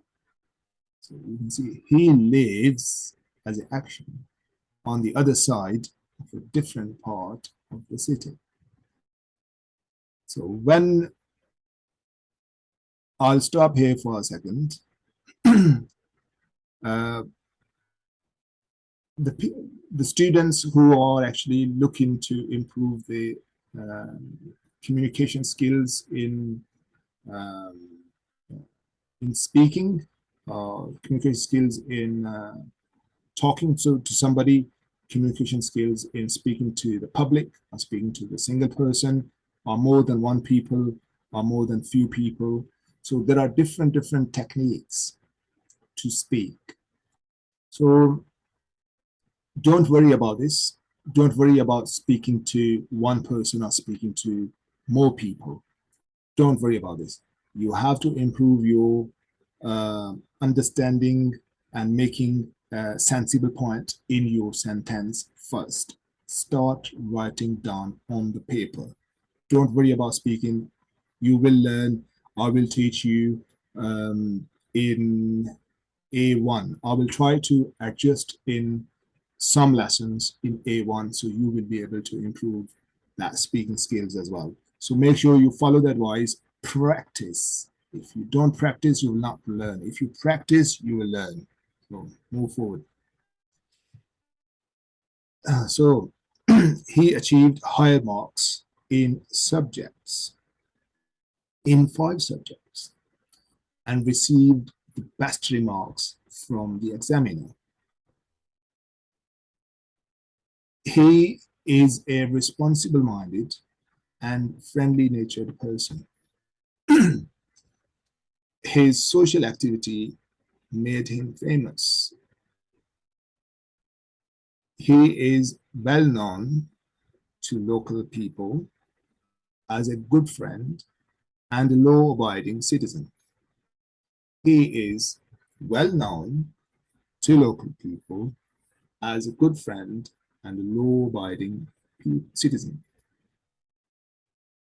So you can see he lives as an action on the other side of a different part of the city. So when I'll stop here for a second. uh, the, the students who are actually looking to improve the um, communication skills in um, in speaking, uh, communication skills in uh, talking to, to somebody, communication skills in speaking to the public, or speaking to the single person, or more than one people, or more than few people. So there are different, different techniques to speak. So don't worry about this. Don't worry about speaking to one person or speaking to more people. Don't worry about this. You have to improve your uh, understanding and making a sensible point in your sentence first. Start writing down on the paper. Don't worry about speaking. You will learn. I will teach you um, in A1. I will try to adjust in some lessons in A1 so you will be able to improve that speaking skills as well. So make sure you follow the advice, practice. If you don't practice, you will not learn. If you practice, you will learn. So move forward. Uh, so he achieved higher marks in subjects, in five subjects, and received the best remarks from the examiner. He is a responsible-minded and friendly-natured person. His social activity made him famous. He is well known to local people as a good friend and a law-abiding citizen. He is well known to local people as a good friend and a law-abiding citizen.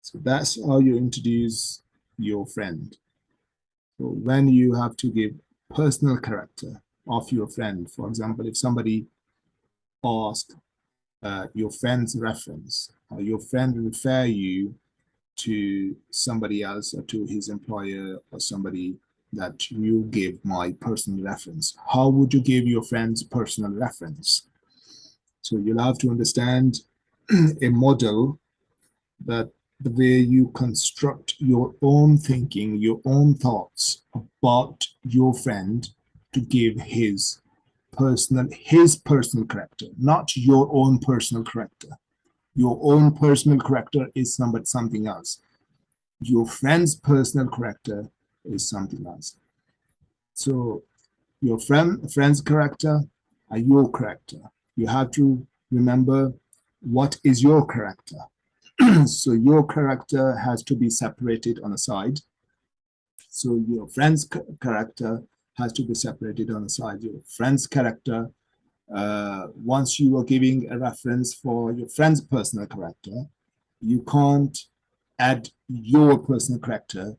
So that's how you introduce your friend. So when you have to give personal character of your friend, for example, if somebody asks uh, your friend's reference, or your friend refer you to somebody else or to his employer or somebody that you give my personal reference. How would you give your friend's personal reference? So you'll have to understand a model that the way you construct your own thinking, your own thoughts about your friend to give his personal, his personal character, not your own personal character. Your own personal character is somebody, something else. Your friend's personal character is something else. So your friend, friend's character are your character. You have to remember what is your character. so your character has to be separated on a side. So your friend's character has to be separated on the side. Your friend's character, uh, once you are giving a reference for your friend's personal character, you can't add your personal character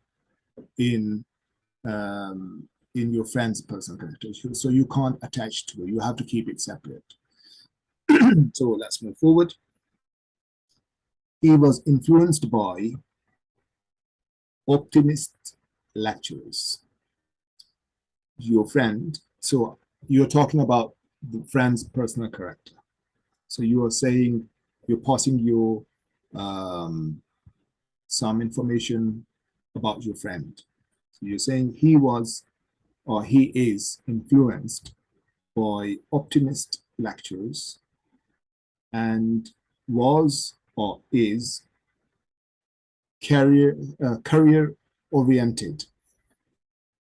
in um, in your friend's personal character. So you can't attach to it. You have to keep it separate. So let's move forward. He was influenced by optimist lecturers. Your friend, so you're talking about the friend's personal character. So you are saying, you're passing your um, some information about your friend. So you're saying he was or he is influenced by optimist lecturers and was or is career uh, career oriented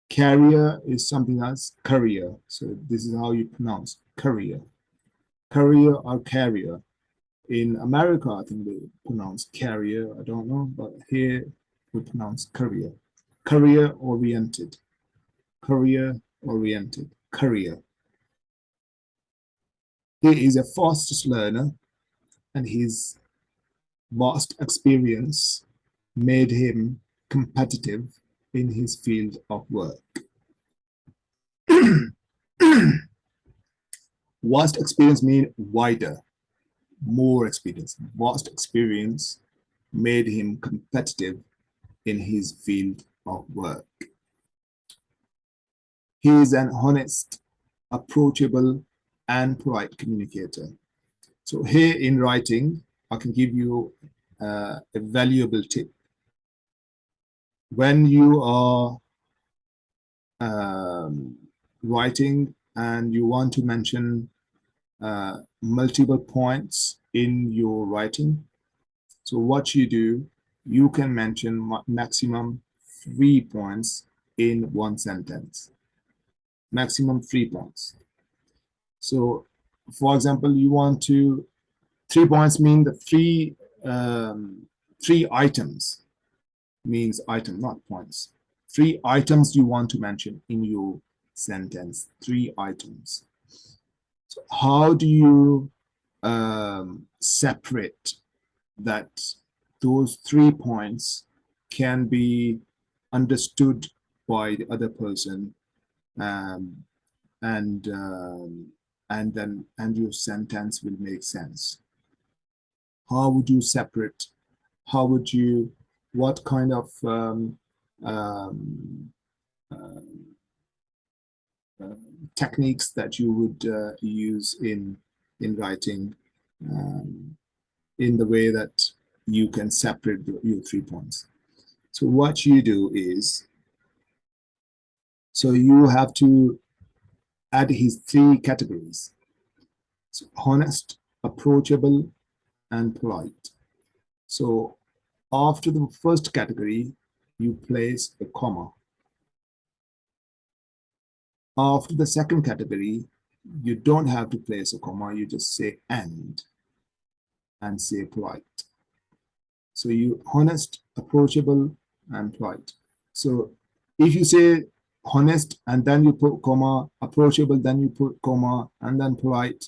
career is something else career. So this is how you pronounce career. Career or carrier. In america i think they pronounce carrier. I don't know but here we pronounce career. Career oriented career oriented career he is a fastest learner and his vast experience made him competitive in his field of work. vast experience mean wider, more experience. Vast experience made him competitive in his field of work. He is an honest, approachable, and polite communicator. So here in writing, I can give you uh, a valuable tip. When you are um, writing and you want to mention uh, multiple points in your writing, so what you do, you can mention maximum three points in one sentence. Maximum three points. So, for example, you want to, three points mean the three, um, three items means item, not points. Three items you want to mention in your sentence, three items. So how do you um, separate that those three points can be understood by the other person um, and um, and then and your sentence will make sense how would you separate how would you what kind of um, um, uh, techniques that you would uh, use in in writing um, in the way that you can separate your three points. So what you do is, so you have to add his three categories. So honest, approachable, and polite. So after the first category, you place a comma. After the second category, you don't have to place a comma, you just say and, and say polite. So you honest, approachable, and polite. So if you say honest and then you put comma, approachable, then you put comma, and then polite,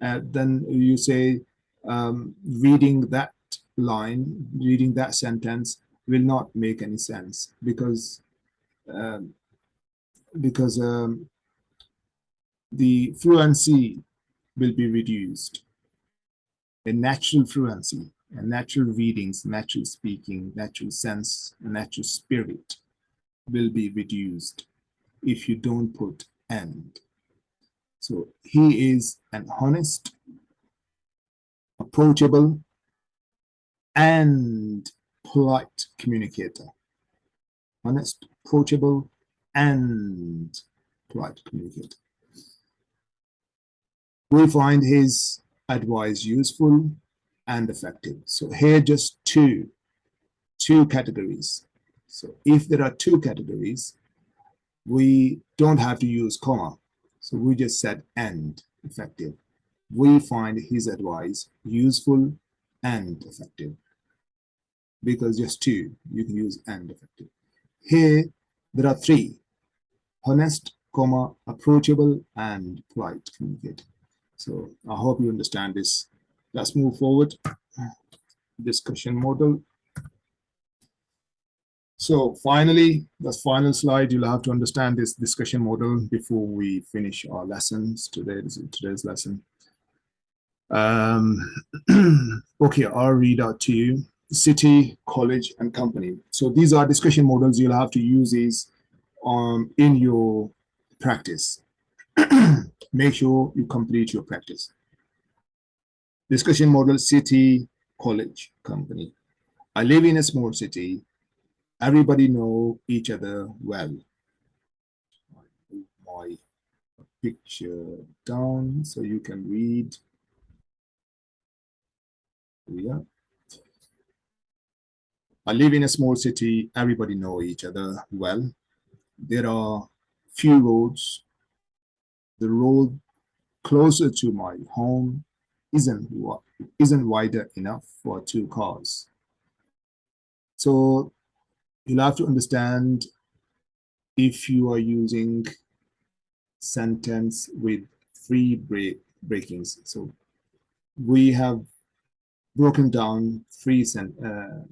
uh, then you say um, reading that line, reading that sentence will not make any sense because um, because um, the fluency will be reduced. A natural fluency, a natural readings, natural speaking, natural sense, natural spirit will be reduced if you don't put and. So he is an honest, approachable, and polite communicator. Honest, approachable, and polite communicator. We find his advice useful and effective. So here just two, two categories. So if there are two categories, we don't have to use comma. So we just said and effective. We find his advice useful and effective because just two, you can use and effective. Here, there are three, honest, comma, approachable, and polite communicate. So I hope you understand this. Let's move forward. Discussion model. So finally, the final slide, you'll have to understand this discussion model before we finish our lessons today, today's lesson. Um, okay, I'll read out to you city, college, and company. So these are discussion models you'll have to use these um, in your practice. Make sure you complete your practice. Discussion model, city, college, company. I live in a small city. Everybody know each other well. My picture down so you can read. Yeah. I live in a small city. Everybody know each other well. There are few roads. The road closer to my home isn't isn't wider enough for two cars. So you'll have to understand if you are using sentence with three break breakings. So we have broken down three uh,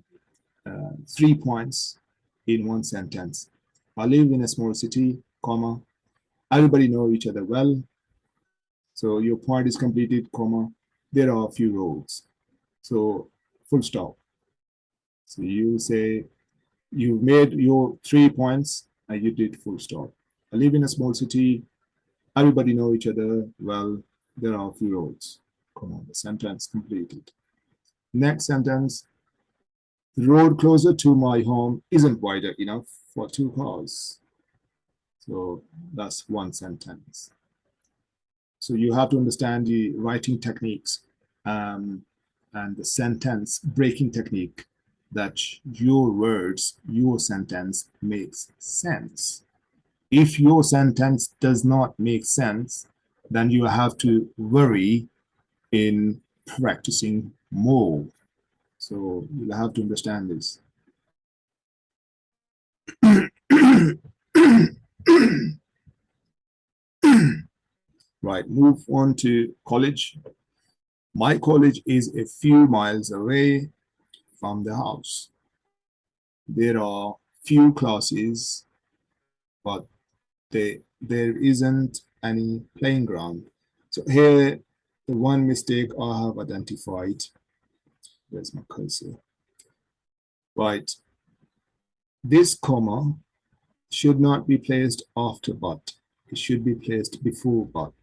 uh, three points in one sentence. I live in a small city, comma, everybody know each other well. So your point is completed, comma, there are a few roads. So full stop. So you say you made your three points and you did full stop. I live in a small city, everybody know each other well, there are a few roads. Come on, the sentence completed. Next sentence, the road closer to my home isn't wider enough for two cars. So that's one sentence. So you have to understand the writing techniques um, and the sentence breaking technique that your words, your sentence makes sense. If your sentence does not make sense, then you have to worry in practicing more. So you'll have to understand this. right, move on to college. My college is a few miles away from the house. There are few classes, but they, there isn't any playing ground. So here, the one mistake I have identified, where's my cursor? Right, this comma should not be placed after but. It should be placed before but.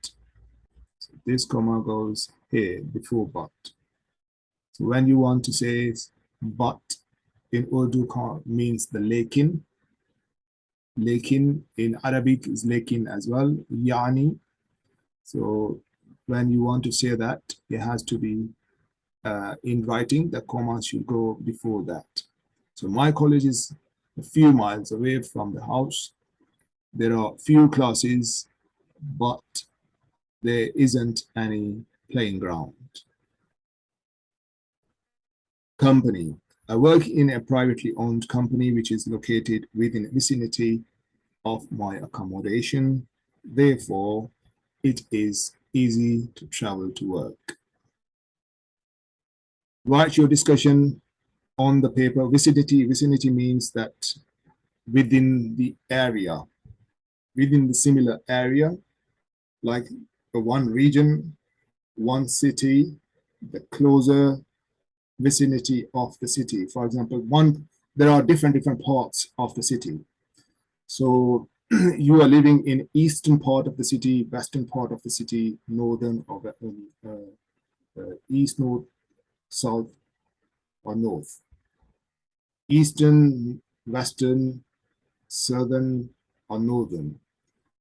So this comma goes here before but. So when you want to say but in Urdu means the lekin. Lekin in Arabic is lekin as well, yani. So when you want to say that, it has to be uh, in writing, the comma should go before that. So my college is a few miles away from the house. There are few classes, but there isn't any playing ground. Company. I work in a privately owned company which is located within the vicinity of my accommodation. Therefore, it is easy to travel to work. Write your discussion on the paper. Vicinity, vicinity means that within the area, within the similar area, like one region, one city, the closer vicinity of the city. For example, one there are different different parts of the city. So you are living in eastern part of the city, western part of the city, northern or uh, uh, east, north, south, or north. Eastern, western, southern, or northern.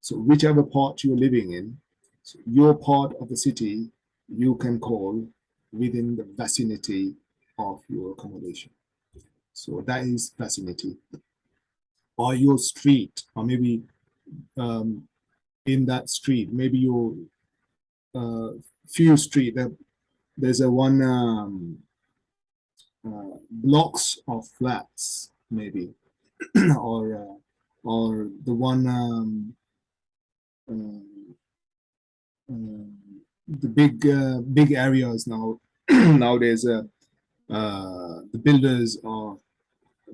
So whichever part you're living in, so your part of the city, you can call within the vicinity of your accommodation. So that is vicinity. Or your street, or maybe um, in that street, maybe your uh, few street, that there's a one um, uh, blocks of flats, maybe, or uh, or the one um, uh, uh, the big uh, big areas now nowadays uh, the builders are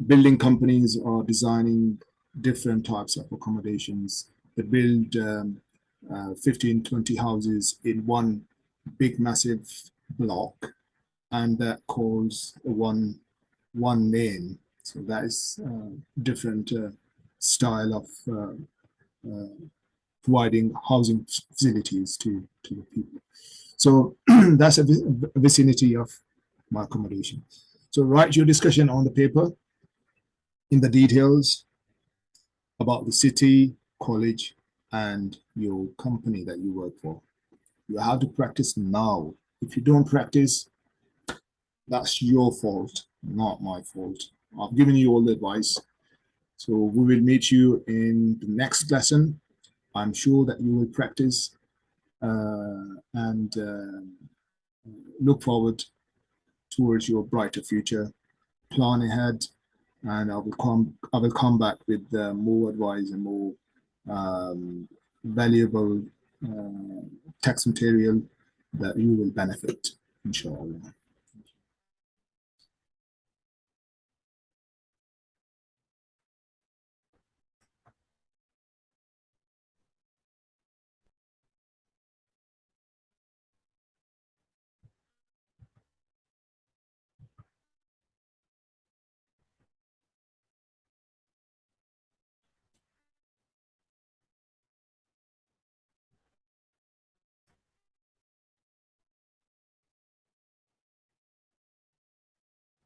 building companies are designing different types of accommodations. They build um, uh, 15 20 houses in one big massive block and that calls one one name so that is uh, different uh, style of uh, uh, providing housing facilities to to the people. So that's a vicinity of my accommodation. So write your discussion on the paper in the details about the city, college, and your company that you work for. You have to practice now. If you don't practice, that's your fault, not my fault. I've given you all the advice. So we will meet you in the next lesson. I'm sure that you will practice uh, and uh, look forward towards your brighter future. Plan ahead, and I will come. I will come back with uh, more advice and more um, valuable uh, text material that you will benefit, inshallah.